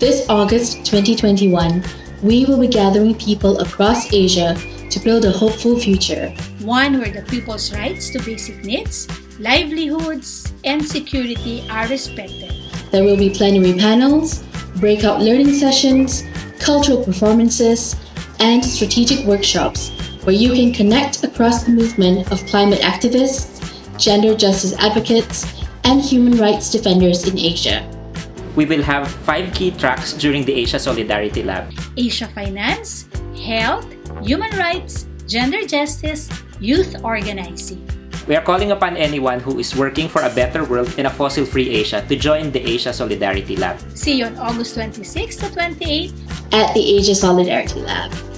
This August 2021, we will be gathering people across Asia to build a hopeful future. One where the people's rights to basic needs, livelihoods, and security are respected. There will be plenary panels, breakout learning sessions, cultural performances, and strategic workshops where you can connect across the movement of climate activists, gender justice advocates, and human rights defenders in Asia. We will have five key tracks during the Asia Solidarity Lab. Asia Finance, Health, Human Rights, Gender Justice, Youth Organizing. We are calling upon anyone who is working for a better world in a fossil-free Asia to join the Asia Solidarity Lab. See you on August 26 to 28 at the Asia Solidarity Lab.